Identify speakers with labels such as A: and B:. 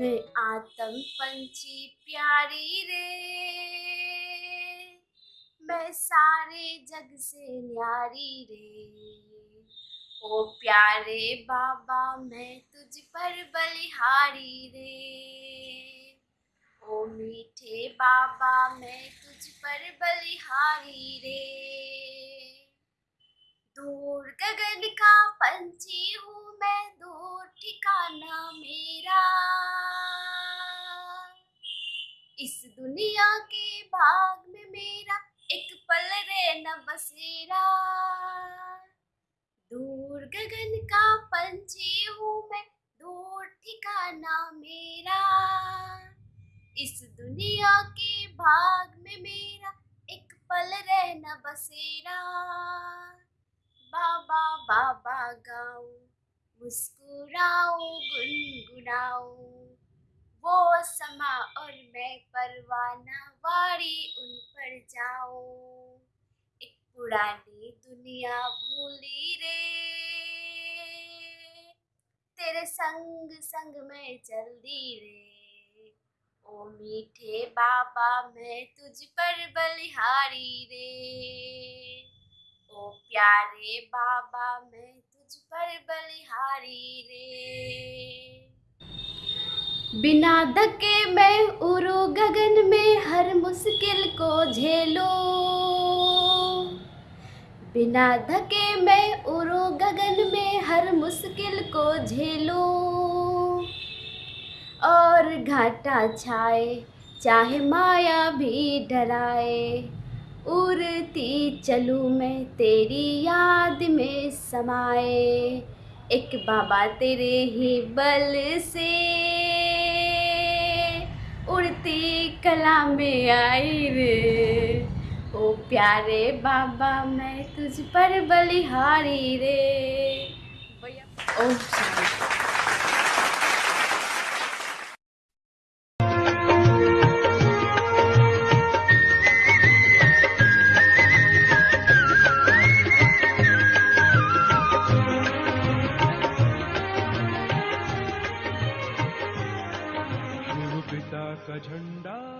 A: मातम पंछी प्यारी रे। मैं सारे जग से न्यारी रे। ओ प्यारे बाबा, मैं तुझ पर बलिहारी रे। ओ मीठे बाबा, मैं तुझ पर बलिहारी रे। दूर गगन का पंछी हूँ इस दुनिया के भाग में मेरा एक पल रे न बसेरा दूर गगन का पंछी हूँ मैं, दूर ठिकाना मेरा। इस दुनिया के भाग में मेरा एक पल रहना बसेरा बाबा बाबा गाओ, मुस्कुराओ गुनगुनाऊं वो समा और मैं परवाना वारी उन पर जाऊँ। पुरानी दुनिया भूली रे। तेरे संग संग में जल्दी रे। ओ मीठे बाबा, मैं तुझ पर बलिहारी रे। ओ प्यारे बाबा, मैं तुझ पर बलिहारी रे। बिना धके मैं उड़ू गगन में हर मुश्किल को झेलो। बिना धके मैं उड़ू गगन में हर मुश्किल को झेलो। और घाटा छाए, चाहे माया भी डराए, उड़ती चलूँ मैं तेरी याद में समाए। एक बाबा तेरे ही बल से कला में आई रे ओ प्यारे बाबा मैं तुझ पर बलिहारी रे। ओम का झंडा